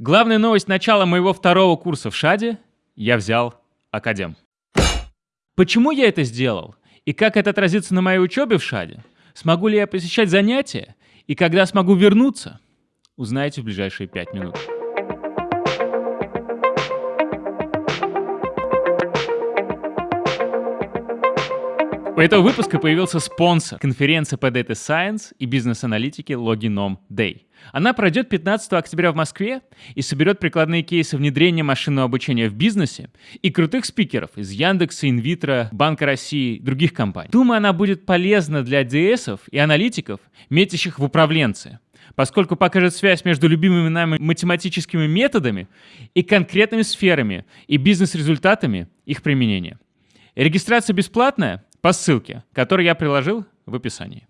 Главная новость начала моего второго курса в ШАДе — я взял Академ. Почему я это сделал? И как это отразится на моей учебе в ШАДе? Смогу ли я посещать занятия? И когда смогу вернуться? Узнаете в ближайшие пять минут. У этого выпуска появился спонсор конференции по Data Science и бизнес-аналитике Loginom Day. Она пройдет 15 октября в Москве и соберет прикладные кейсы внедрения машинного обучения в бизнесе и крутых спикеров из Яндекса, Инвитро, Банка России и других компаний. Думаю, она будет полезна для ds и аналитиков, метящих в управленцы поскольку покажет связь между любимыми нами математическими методами и конкретными сферами и бизнес-результатами их применения. Регистрация бесплатная, по ссылке, которую я приложил в описании.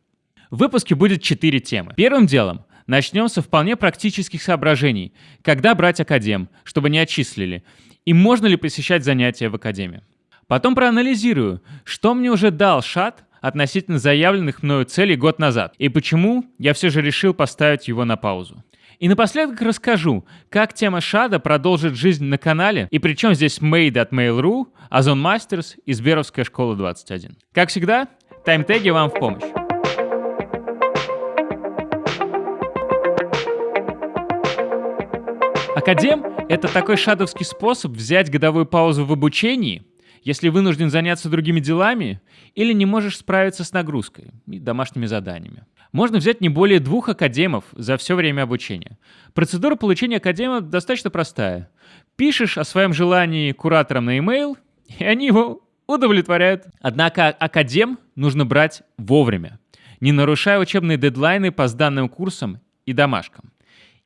В выпуске будет четыре темы. Первым делом начнем со вполне практических соображений. Когда брать академ, чтобы не отчислили? И можно ли посещать занятия в академии? Потом проанализирую, что мне уже дал ШАТ относительно заявленных мною целей год назад, и почему я все же решил поставить его на паузу. И напоследок расскажу, как тема Шада продолжит жизнь на канале, и причем здесь Made от Mail.ru, Озон Мастерс и Сберовская школа 21. Как всегда, таймтеги вам в помощь. Академ — это такой шадовский способ взять годовую паузу в обучении, если вынужден заняться другими делами или не можешь справиться с нагрузкой и домашними заданиями. Можно взять не более двух академов за все время обучения. Процедура получения академа достаточно простая. Пишешь о своем желании кураторам на e-mail, и они его удовлетворяют. Однако академ нужно брать вовремя, не нарушая учебные дедлайны по сданным курсам и домашкам.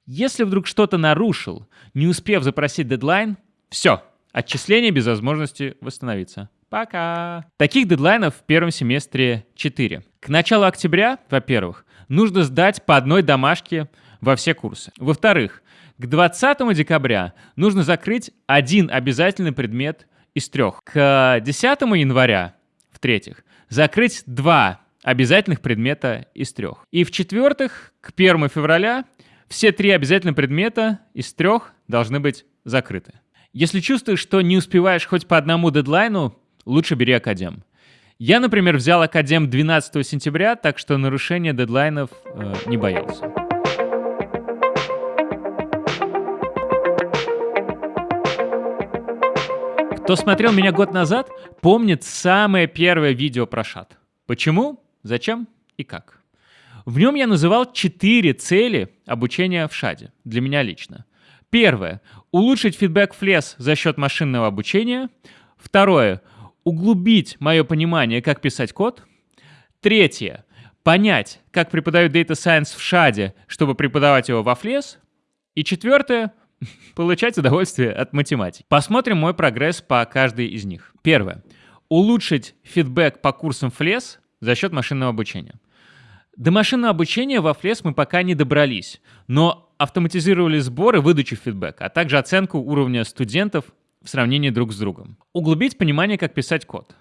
Если вдруг что-то нарушил, не успев запросить дедлайн, все, отчисление без возможности восстановиться. Пока. Таких дедлайнов в первом семестре 4. К началу октября, во-первых, нужно сдать по одной домашке во все курсы. Во-вторых, к 20 декабря нужно закрыть один обязательный предмет из трех. К 10 января, в-третьих, закрыть два обязательных предмета из трех. И в-четвертых, к 1 февраля все три обязательных предмета из трех должны быть закрыты. Если чувствуешь, что не успеваешь хоть по одному дедлайну, лучше бери академ. Я, например, взял академ 12 сентября, так что нарушения дедлайнов э, не боялся. Кто смотрел меня год назад, помнит самое первое видео про шат. Почему, зачем и как. В нем я называл четыре цели обучения в шаде, для меня лично. Первое — улучшить фидбэк в лес за счет машинного обучения. Второе — углубить мое понимание, как писать код. Третье. Понять, как преподают Data Science в шаде, чтобы преподавать его во флес. И четвертое. Получать удовольствие от математики. Посмотрим мой прогресс по каждой из них. Первое. Улучшить фидбэк по курсам флес за счет машинного обучения. До машинного обучения во флес мы пока не добрались, но автоматизировали сбор и выдачу фидбэка, а также оценку уровня студентов в сравнении друг с другом. Углубить понимание, как писать код.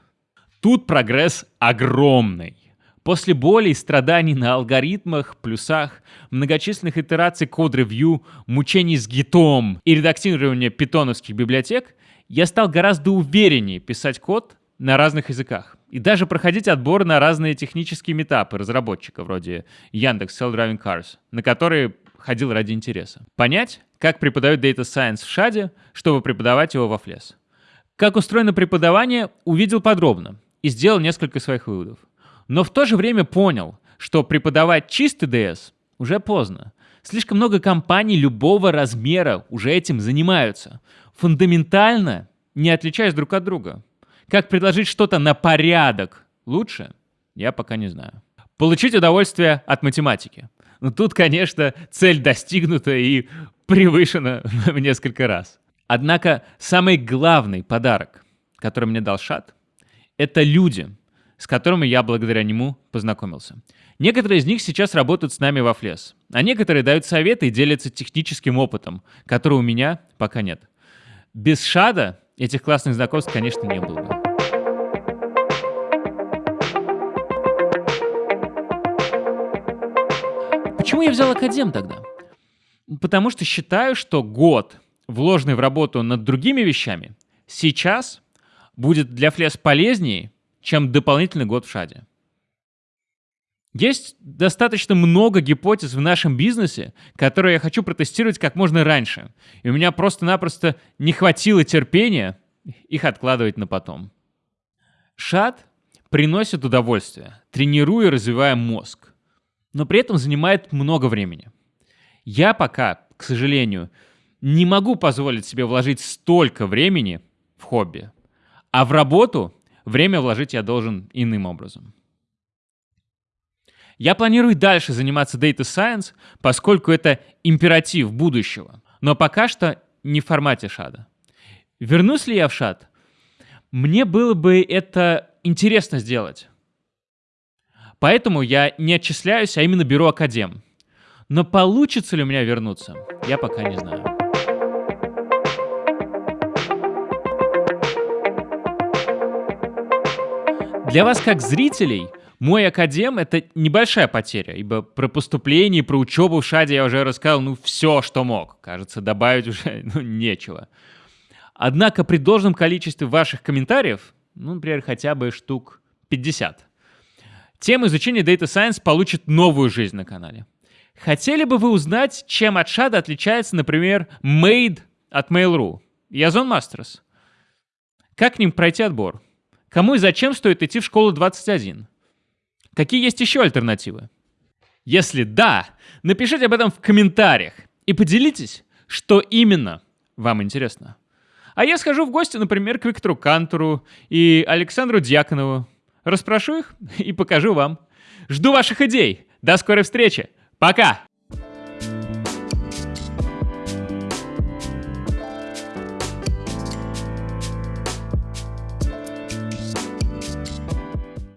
Тут прогресс огромный. После боли и страданий на алгоритмах, плюсах, многочисленных итераций код-ревью, мучений с гитом и редактирования питоновских библиотек, я стал гораздо увереннее писать код на разных языках. И даже проходить отбор на разные технические метапы разработчика, вроде Яндекс Self-Driving Cars, на которые ходил ради интереса. Понять, как преподают Data Science в ШАДе, чтобы преподавать его во флес. Как устроено преподавание, увидел подробно и сделал несколько своих выводов. Но в то же время понял, что преподавать чистый DS уже поздно. Слишком много компаний любого размера уже этим занимаются. Фундаментально не отличаясь друг от друга. Как предложить что-то на порядок лучше, я пока не знаю. Получить удовольствие от математики – но ну, тут, конечно, цель достигнута и превышена в несколько раз. Однако самый главный подарок, который мне дал Шат, это люди, с которыми я благодаря нему познакомился. Некоторые из них сейчас работают с нами во Флес, а некоторые дают советы и делятся техническим опытом, которого у меня пока нет. Без Шада этих классных знакомств, конечно, не было бы. Почему я взял Академ тогда? Потому что считаю, что год, вложенный в работу над другими вещами, сейчас будет для Флес полезнее, чем дополнительный год в шаде. Есть достаточно много гипотез в нашем бизнесе, которые я хочу протестировать как можно раньше. И у меня просто-напросто не хватило терпения их откладывать на потом. Шад приносит удовольствие, тренируя и развивая мозг, но при этом занимает много времени. Я пока, к сожалению, не могу позволить себе вложить столько времени в хобби, а в работу время вложить я должен иным образом. Я планирую дальше заниматься Data Science, поскольку это императив будущего, но пока что не в формате шада. Вернусь ли я в шад? Мне было бы это интересно сделать. Поэтому я не отчисляюсь, а именно беру академ. Но получится ли у меня вернуться, я пока не знаю. Для вас, как зрителей, мой академ — это небольшая потеря, ибо про поступление, про учебу в ШАДе я уже рассказал, ну, все, что мог. Кажется, добавить уже ну, нечего. Однако при должном количестве ваших комментариев, ну, например, хотя бы штук 50, тема изучения Data Science получит новую жизнь на канале. Хотели бы вы узнать, чем от Шада отличается, например, Made от Mail.ru и Озон Masters? Как к ним пройти отбор? Кому и зачем стоит идти в школу 21? Какие есть еще альтернативы? Если да, напишите об этом в комментариях и поделитесь, что именно вам интересно. А я схожу в гости, например, к Виктору Кантору и Александру Дьяконову. Расспрошу их и покажу вам. Жду ваших идей. До скорой встречи. Пока!